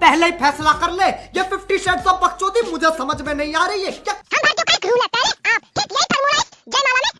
पहले ही फैसला कर ले ये फिफ्टी शेड्स ऑफ़ बकचोदी मुझे समझ में नहीं आ रही है। क्या हम जो कर? हैं आप ठीक यही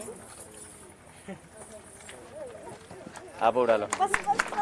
Apúralo. Pues, pues, pues,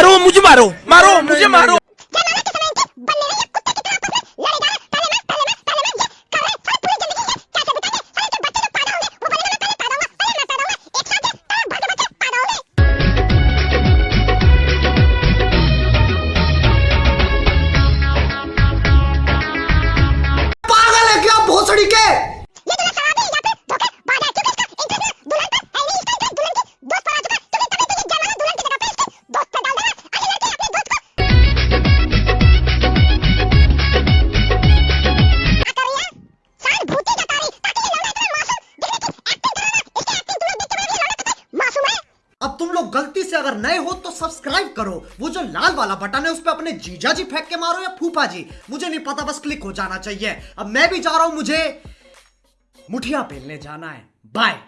Marou, muje marou. Marou, muje marou. नए हो तो सब्सक्राइब करो। वो जो लाल वाला बटन है, उस पर अपने जीजा जी फेंक के मारो या फूफा जी? मुझे नहीं पता, बस क्लिक हो जाना चाहिए। अब मैं भी जा रहा हूँ, मुझे मुठिया पहनने जाना है। बाय